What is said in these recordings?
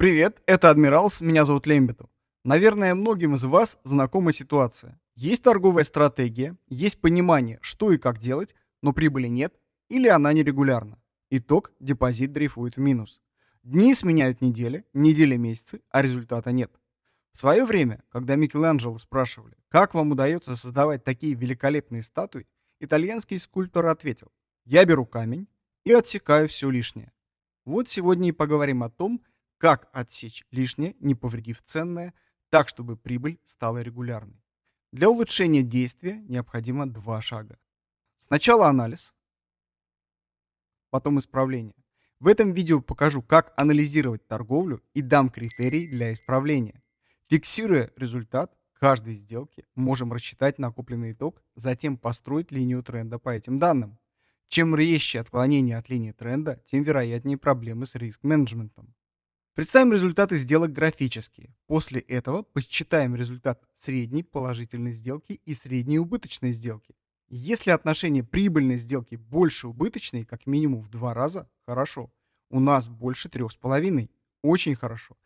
Привет, это Адмиралс, меня зовут Лембету. Наверное, многим из вас знакома ситуация. Есть торговая стратегия, есть понимание, что и как делать, но прибыли нет или она нерегулярна. Итог – депозит дрейфует в минус. Дни сменяют недели, недели – месяцы, а результата нет. В свое время, когда Микеланджело спрашивали, как вам удается создавать такие великолепные статуи, итальянский скульптор ответил, я беру камень и отсекаю все лишнее. Вот сегодня и поговорим о том, как отсечь лишнее, не повредив ценное, так, чтобы прибыль стала регулярной. Для улучшения действия необходимо два шага. Сначала анализ, потом исправление. В этом видео покажу, как анализировать торговлю и дам критерии для исправления. Фиксируя результат каждой сделки, можем рассчитать накопленный итог, затем построить линию тренда по этим данным. Чем резче отклонение от линии тренда, тем вероятнее проблемы с риск-менеджментом. Представим результаты сделок графически. После этого посчитаем результат средней положительной сделки и средней убыточной сделки. Если отношение прибыльной сделки больше убыточной, как минимум в два раза, хорошо. У нас больше трех с половиной. Очень хорошо.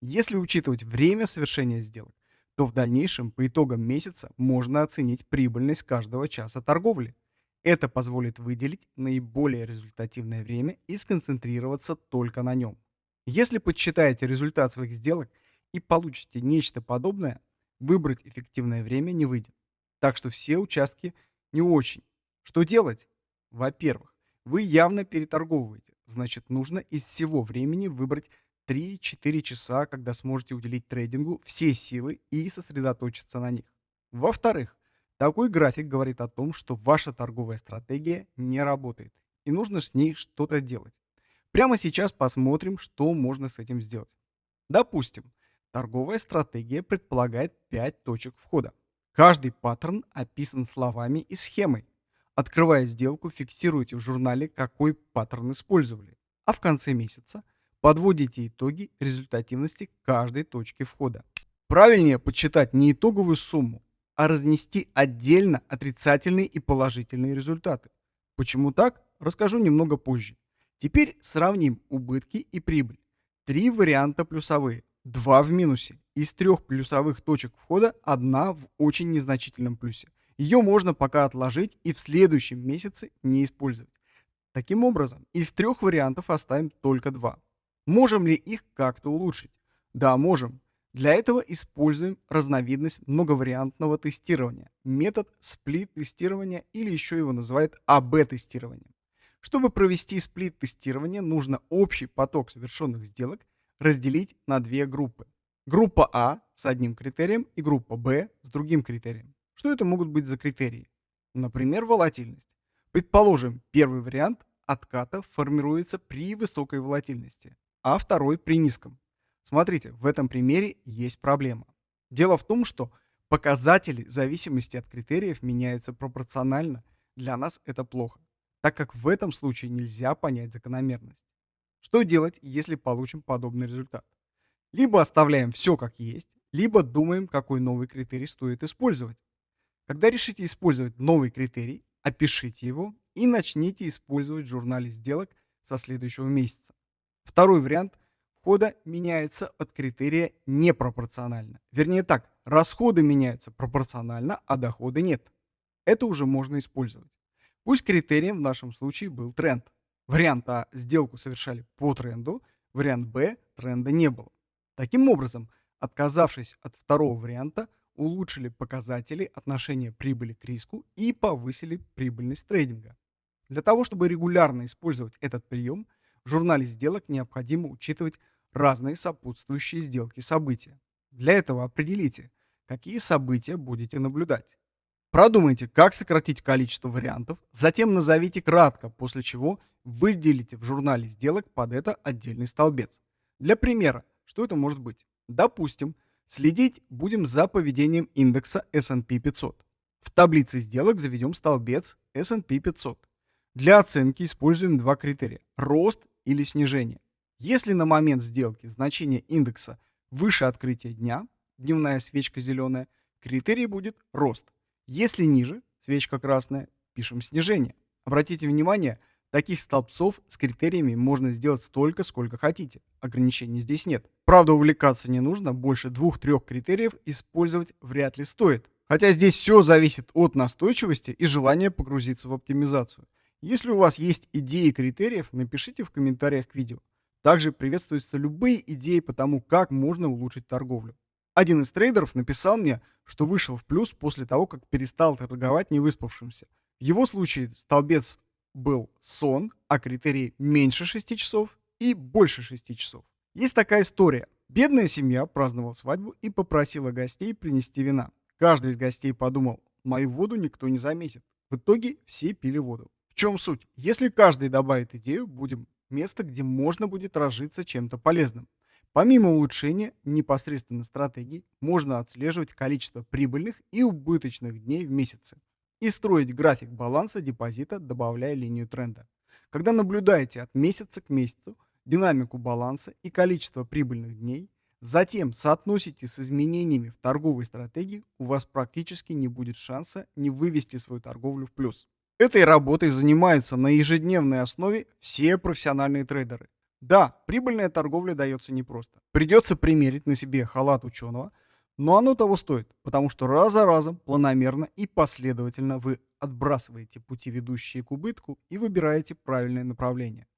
Если учитывать время совершения сделок, то в дальнейшем по итогам месяца можно оценить прибыльность каждого часа торговли. Это позволит выделить наиболее результативное время и сконцентрироваться только на нем. Если подсчитаете результат своих сделок и получите нечто подобное, выбрать эффективное время не выйдет. Так что все участки не очень. Что делать? Во-первых, вы явно переторговываете. Значит, нужно из всего времени выбрать 3-4 часа, когда сможете уделить трейдингу все силы и сосредоточиться на них. Во-вторых, такой график говорит о том, что ваша торговая стратегия не работает, и нужно с ней что-то делать. Прямо сейчас посмотрим, что можно с этим сделать. Допустим, торговая стратегия предполагает 5 точек входа. Каждый паттерн описан словами и схемой. Открывая сделку, фиксируйте в журнале, какой паттерн использовали, а в конце месяца подводите итоги результативности каждой точки входа. Правильнее подсчитать не итоговую сумму, а разнести отдельно отрицательные и положительные результаты. Почему так, расскажу немного позже. Теперь сравним убытки и прибыль. Три варианта плюсовые, два в минусе. Из трех плюсовых точек входа одна в очень незначительном плюсе. Ее можно пока отложить и в следующем месяце не использовать. Таким образом, из трех вариантов оставим только два. Можем ли их как-то улучшить? Да, можем. Для этого используем разновидность многовариантного тестирования, метод сплит-тестирования или еще его называют АБ-тестирование. Чтобы провести сплит-тестирование, нужно общий поток совершенных сделок разделить на две группы. Группа А с одним критерием и группа Б с другим критерием. Что это могут быть за критерии? Например, волатильность. Предположим, первый вариант отката формируется при высокой волатильности, а второй при низком. Смотрите, в этом примере есть проблема. Дело в том, что показатели зависимости от критериев меняются пропорционально. Для нас это плохо, так как в этом случае нельзя понять закономерность. Что делать, если получим подобный результат? Либо оставляем все как есть, либо думаем, какой новый критерий стоит использовать. Когда решите использовать новый критерий, опишите его и начните использовать в журнале сделок со следующего месяца. Второй вариант входа меняется от критерия непропорционально. Вернее так, расходы меняются пропорционально, а доходы нет. Это уже можно использовать. Пусть критерием в нашем случае был тренд. Вариант А – сделку совершали по тренду, вариант Б – тренда не было. Таким образом, отказавшись от второго варианта, улучшили показатели отношения прибыли к риску и повысили прибыльность трейдинга. Для того, чтобы регулярно использовать этот прием, в журнале сделок необходимо учитывать разные сопутствующие сделки события. Для этого определите, какие события будете наблюдать. Продумайте, как сократить количество вариантов, затем назовите кратко, после чего выделите в журнале сделок под это отдельный столбец. Для примера, что это может быть? Допустим, следить будем за поведением индекса S&P 500. В таблице сделок заведем столбец S&P 500. Для оценки используем два критерия – рост или снижение. Если на момент сделки значение индекса выше открытия дня, дневная свечка зеленая, критерий будет рост. Если ниже, свечка красная, пишем снижение. Обратите внимание, Таких столбцов с критериями можно сделать столько, сколько хотите. Ограничений здесь нет. Правда, увлекаться не нужно, больше двух-трех критериев использовать вряд ли стоит. Хотя здесь все зависит от настойчивости и желания погрузиться в оптимизацию. Если у вас есть идеи критериев, напишите в комментариях к видео. Также приветствуются любые идеи по тому, как можно улучшить торговлю. Один из трейдеров написал мне, что вышел в плюс после того, как перестал торговать невыспавшимся. В его случае столбец был сон, а критерий меньше 6 часов и больше 6 часов. Есть такая история. Бедная семья праздновала свадьбу и попросила гостей принести вина. Каждый из гостей подумал, мою воду никто не заметит. В итоге все пили воду. В чем суть? Если каждый добавит идею, будем место, где можно будет разжиться чем-то полезным. Помимо улучшения непосредственно стратегий, можно отслеживать количество прибыльных и убыточных дней в месяце и строить график баланса депозита, добавляя линию тренда. Когда наблюдаете от месяца к месяцу динамику баланса и количество прибыльных дней, затем соотносите с изменениями в торговой стратегии, у вас практически не будет шанса не вывести свою торговлю в плюс. Этой работой занимаются на ежедневной основе все профессиональные трейдеры. Да, прибыльная торговля дается непросто. Придется примерить на себе халат ученого – но оно того стоит, потому что раз за разом, планомерно и последовательно вы отбрасываете пути, ведущие к убытку, и выбираете правильное направление.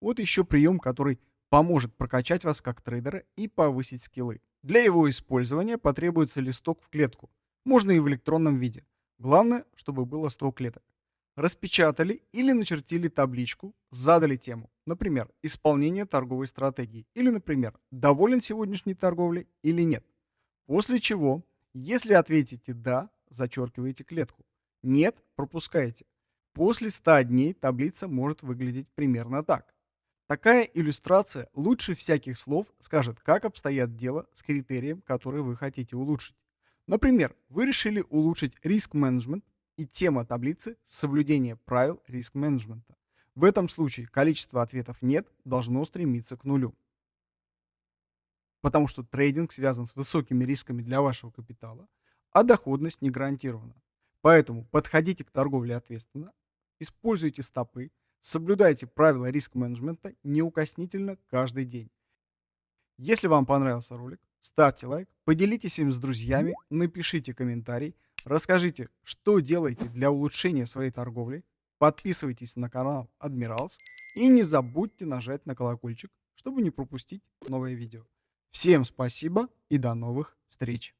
Вот еще прием, который поможет прокачать вас как трейдера и повысить скиллы. Для его использования потребуется листок в клетку. Можно и в электронном виде. Главное, чтобы было 100 клеток. Распечатали или начертили табличку, задали тему. Например, исполнение торговой стратегии. Или, например, доволен сегодняшней торговлей или нет. После чего, если ответите «да», зачеркиваете клетку. «Нет» пропускаете. После 100 дней таблица может выглядеть примерно так. Такая иллюстрация лучше всяких слов скажет, как обстоят дела с критерием, который вы хотите улучшить. Например, вы решили улучшить риск-менеджмент, и тема таблицы – соблюдение правил риск-менеджмента. В этом случае количество ответов «нет» должно стремиться к нулю потому что трейдинг связан с высокими рисками для вашего капитала, а доходность не гарантирована. Поэтому подходите к торговле ответственно, используйте стопы, соблюдайте правила риск-менеджмента неукоснительно каждый день. Если вам понравился ролик, ставьте лайк, поделитесь им с друзьями, напишите комментарий, расскажите, что делаете для улучшения своей торговли, подписывайтесь на канал Admirals и не забудьте нажать на колокольчик, чтобы не пропустить новые видео. Всем спасибо и до новых встреч!